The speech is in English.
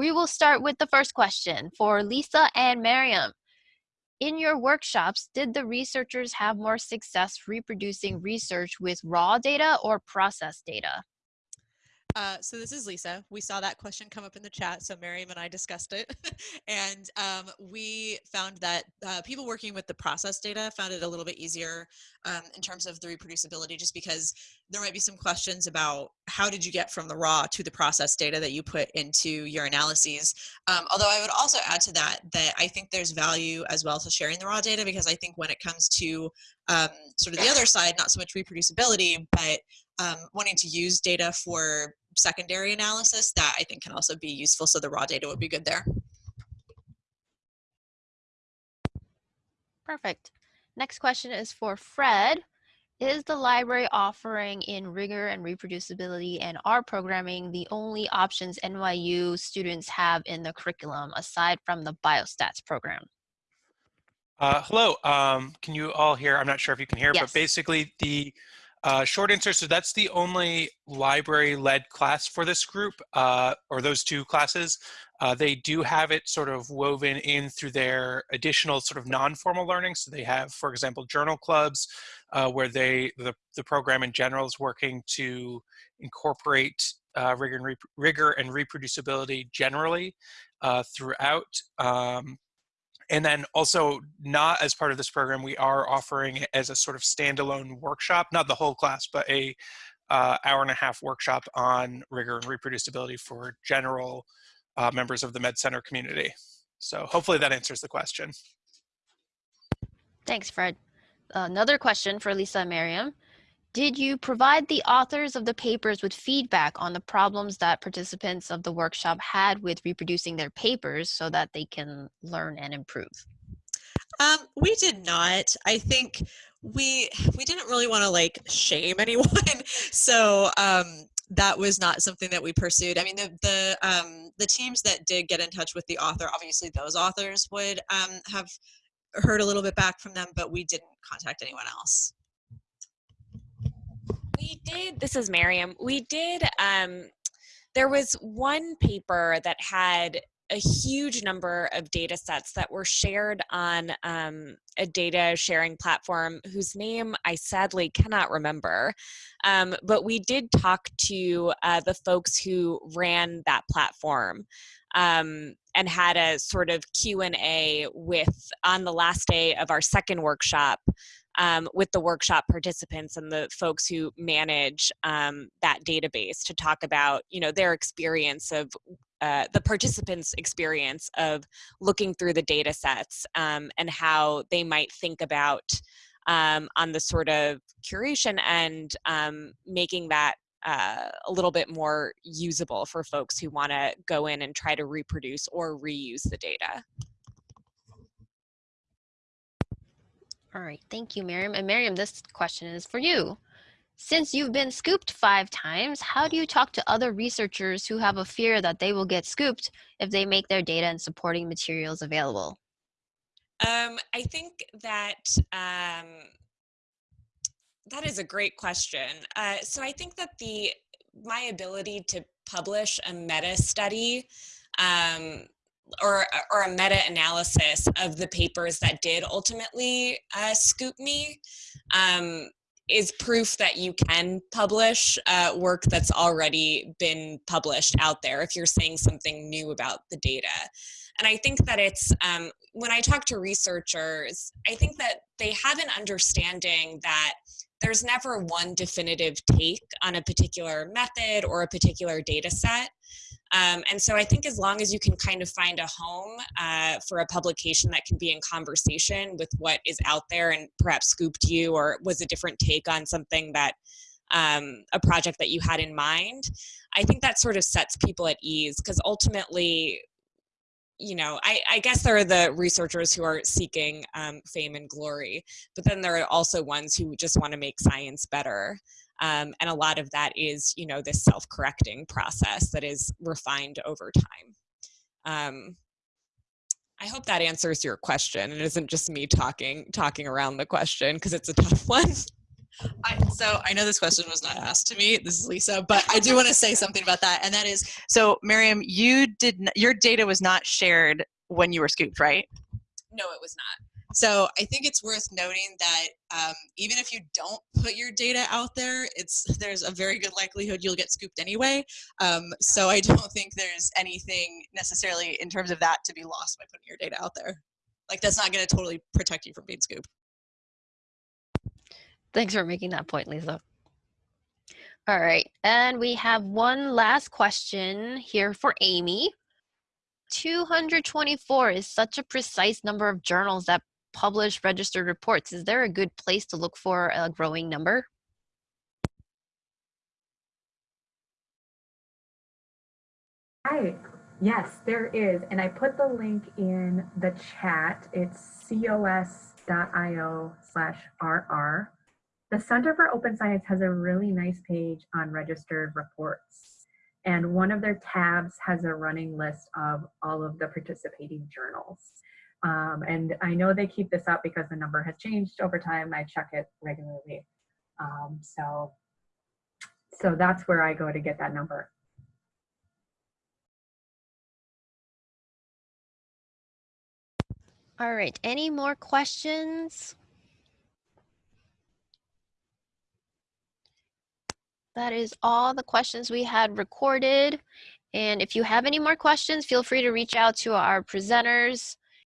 we will start with the first question for Lisa and Miriam. In your workshops, did the researchers have more success reproducing research with raw data or processed data? Uh, so this is Lisa. We saw that question come up in the chat, so Miriam and I discussed it. and um, we found that uh, people working with the process data found it a little bit easier um, in terms of the reproducibility, just because there might be some questions about how did you get from the raw to the process data that you put into your analyses. Um, although I would also add to that, that I think there's value as well to sharing the raw data, because I think when it comes to um, sort of the other side, not so much reproducibility, but um, wanting to use data for secondary analysis that I think can also be useful. So the raw data would be good there. Perfect. Next question is for Fred. Is the library offering in rigor and reproducibility and R programming the only options NYU students have in the curriculum aside from the biostats program? Uh, hello, um, can you all hear? I'm not sure if you can hear, yes. but basically the uh, short answer, so that's the only library-led class for this group, uh, or those two classes. Uh, they do have it sort of woven in through their additional sort of non-formal learning. So they have, for example, journal clubs, uh, where they the, the program in general is working to incorporate uh, rigor, and rigor and reproducibility generally uh, throughout. Um, and then also not as part of this program, we are offering it as a sort of standalone workshop, not the whole class, but a uh, hour and a half workshop on rigor and reproducibility for general uh, members of the Med Center community. So hopefully that answers the question. Thanks, Fred. Another question for Lisa and Miriam. Did you provide the authors of the papers with feedback on the problems that participants of the workshop had with reproducing their papers so that they can learn and improve? Um, we did not. I think we we didn't really want to like shame anyone, so um, that was not something that we pursued. I mean, the the um, the teams that did get in touch with the author, obviously those authors would um, have heard a little bit back from them, but we didn't contact anyone else. Did, this is Miriam, we did, um, there was one paper that had a huge number of data sets that were shared on um, a data sharing platform whose name I sadly cannot remember. Um, but we did talk to uh, the folks who ran that platform um, and had a sort of Q&A with, on the last day of our second workshop, um, with the workshop participants and the folks who manage um, that database to talk about you know their experience of uh, the participants experience of looking through the data sets um, and how they might think about um, on the sort of curation and um, making that uh, a little bit more usable for folks who want to go in and try to reproduce or reuse the data. All right, thank you, Miriam. And Miriam, this question is for you. Since you've been scooped five times, how do you talk to other researchers who have a fear that they will get scooped if they make their data and supporting materials available? Um, I think that um, that is a great question. Uh, so I think that the my ability to publish a meta study um, or, or a meta-analysis of the papers that did ultimately uh, scoop me um, is proof that you can publish uh, work that's already been published out there if you're saying something new about the data. And I think that it's, um, when I talk to researchers, I think that they have an understanding that there's never one definitive take on a particular method or a particular data set. Um, and so I think as long as you can kind of find a home uh, for a publication that can be in conversation with what is out there and perhaps scooped you or was a different take on something that um, a project that you had in mind, I think that sort of sets people at ease because ultimately, you know, I, I, guess there are the researchers who are seeking um, fame and glory, but then there are also ones who just want to make science better. Um, and a lot of that is, you know, this self-correcting process that is refined over time. Um, I hope that answers your question and isn't just me talking talking around the question because it's a tough one. I, so I know this question was not asked to me. This is Lisa, but I do want to say something about that, and that is, so Miriam, you did your data was not shared when you were scooped, right? No, it was not. So I think it's worth noting that um, even if you don't put your data out there, it's there's a very good likelihood you'll get scooped anyway. Um, so I don't think there's anything necessarily in terms of that to be lost by putting your data out there. Like that's not going to totally protect you from being scooped. Thanks for making that point, Lisa. All right, and we have one last question here for Amy. 224 is such a precise number of journals that publish registered reports. Is there a good place to look for a growing number? Hi. Yes, there is. And I put the link in the chat. It's cos.io slash RR. The Center for Open Science has a really nice page on registered reports. And one of their tabs has a running list of all of the participating journals. Um, and I know they keep this up because the number has changed over time. I check it regularly. Um, so, so that's where I go to get that number. All right, any more questions? That is all the questions we had recorded. And if you have any more questions, feel free to reach out to our presenters.